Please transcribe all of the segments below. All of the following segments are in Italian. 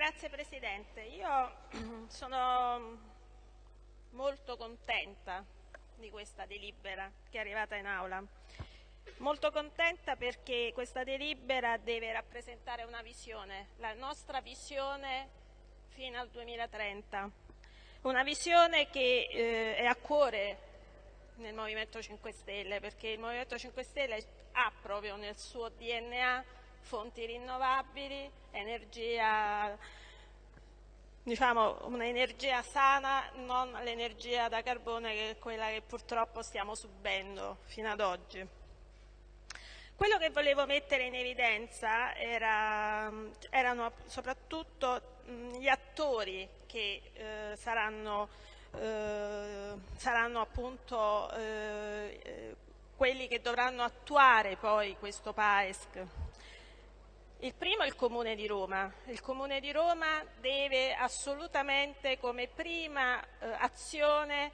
grazie Presidente. Io sono molto contenta di questa delibera che è arrivata in aula. Molto contenta perché questa delibera deve rappresentare una visione, la nostra visione fino al 2030. Una visione che eh, è a cuore nel Movimento 5 Stelle perché il Movimento 5 Stelle ha proprio nel suo DNA fonti rinnovabili, energia diciamo, un'energia sana, non l'energia da carbone che è quella che purtroppo stiamo subendo fino ad oggi. Quello che volevo mettere in evidenza era, erano soprattutto gli attori che eh, saranno, eh, saranno, appunto eh, quelli che dovranno attuare poi questo PAESC. Il primo è il Comune di Roma. Il Comune di Roma deve assolutamente come prima eh, azione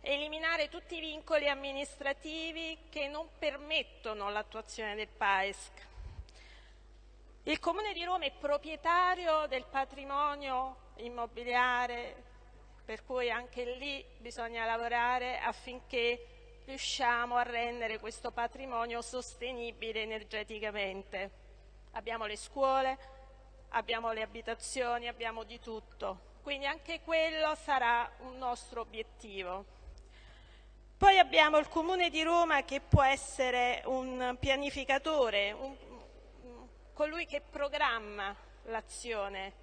eliminare tutti i vincoli amministrativi che non permettono l'attuazione del PAESC. Il Comune di Roma è proprietario del patrimonio immobiliare, per cui anche lì bisogna lavorare affinché riusciamo a rendere questo patrimonio sostenibile energeticamente abbiamo le scuole, abbiamo le abitazioni, abbiamo di tutto. Quindi anche quello sarà un nostro obiettivo. Poi abbiamo il Comune di Roma che può essere un pianificatore, un, colui che programma l'azione.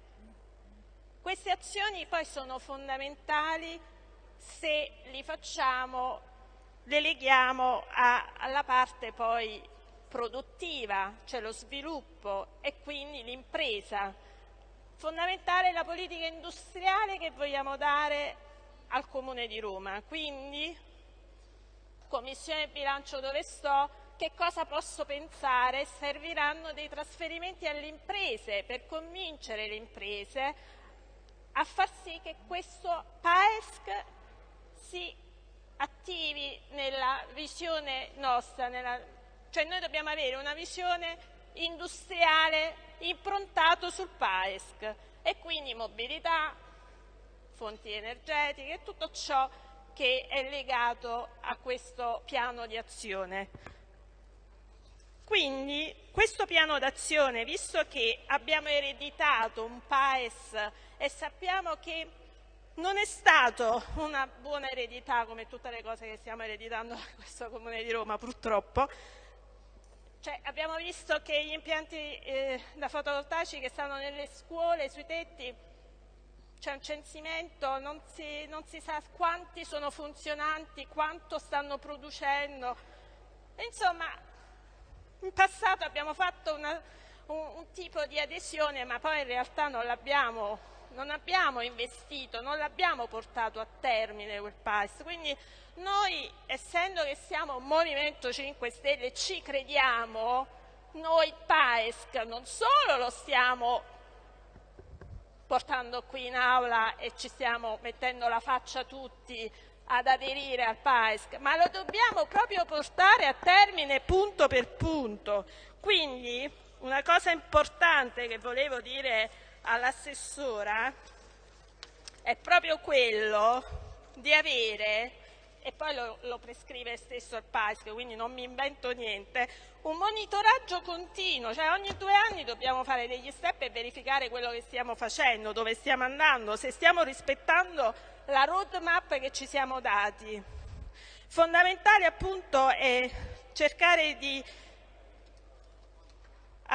Queste azioni poi sono fondamentali se li facciamo, le leghiamo a, alla parte poi produttiva, cioè lo sviluppo e quindi l'impresa. Fondamentale è la politica industriale che vogliamo dare al Comune di Roma. Quindi, Commissione bilancio dove sto, che cosa posso pensare? Serviranno dei trasferimenti alle imprese per convincere le imprese a far sì che questo PAESC si attivi nella visione nostra, nella cioè noi dobbiamo avere una visione industriale improntato sul PAESC e quindi mobilità, fonti energetiche e tutto ciò che è legato a questo piano di azione. Quindi questo piano d'azione, visto che abbiamo ereditato un PAES e sappiamo che non è stato una buona eredità come tutte le cose che stiamo ereditando da questo Comune di Roma purtroppo, cioè, abbiamo visto che gli impianti eh, da fotovoltaici che stanno nelle scuole, sui tetti, c'è un censimento, non si, non si, sa quanti sono funzionanti, quanto stanno producendo. Insomma, in passato abbiamo fatto una, un, un, tipo di adesione, ma poi in realtà non l'abbiamo, non abbiamo investito, non l'abbiamo portato a termine quel PAS. Quindi noi, essendo che siamo un Movimento 5 Stelle, ci crediamo, noi PAESC non solo lo stiamo portando qui in aula e ci stiamo mettendo la faccia tutti ad aderire al PAESC, ma lo dobbiamo proprio portare a termine punto per punto. Quindi una cosa importante che volevo dire all'assessora è proprio quello di avere e poi lo, lo prescrive stesso il PASC, quindi non mi invento niente, un monitoraggio continuo, cioè ogni due anni dobbiamo fare degli step e verificare quello che stiamo facendo, dove stiamo andando, se stiamo rispettando la roadmap che ci siamo dati. Fondamentale appunto è cercare di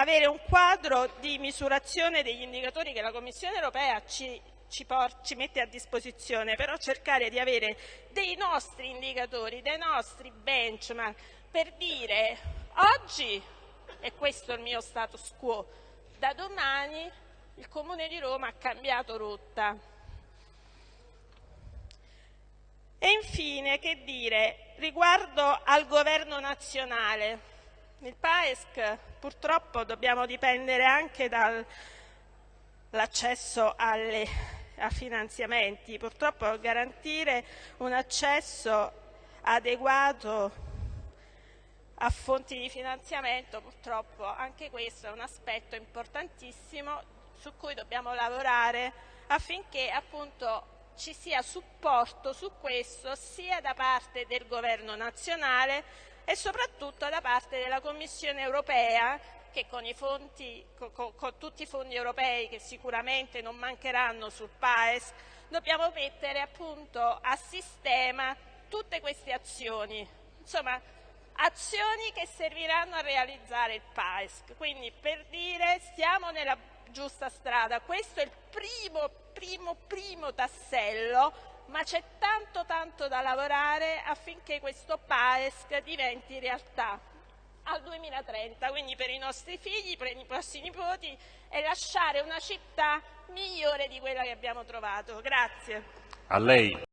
avere un quadro di misurazione degli indicatori che la Commissione europea ci ci, ci, mette a disposizione, però cercare di avere dei nostri indicatori, dei nostri benchmark per dire oggi, e questo è il mio status quo, da domani il Comune di Roma ha cambiato rotta. E infine, che dire, riguardo al governo nazionale, il PAESC purtroppo dobbiamo dipendere anche dall'accesso a finanziamenti. Purtroppo garantire un accesso adeguato a fonti di finanziamento, purtroppo anche questo è un aspetto importantissimo su cui dobbiamo lavorare affinché appunto ci sia supporto su questo sia da parte del governo nazionale e soprattutto da parte della Commissione europea che con, fondi, con, con, tutti i fondi europei che sicuramente non mancheranno sul PAES dobbiamo mettere appunto a sistema tutte queste azioni, insomma azioni che serviranno a realizzare il PAES. Quindi per dire stiamo nella giusta strada, questo è il primo, primo, primo tassello, ma c'è tanto tanto da lavorare affinché questo PAESC diventi realtà al 2030, quindi per i nostri figli, per i nostri nipoti e lasciare una città migliore di quella che abbiamo trovato. Grazie. A lei.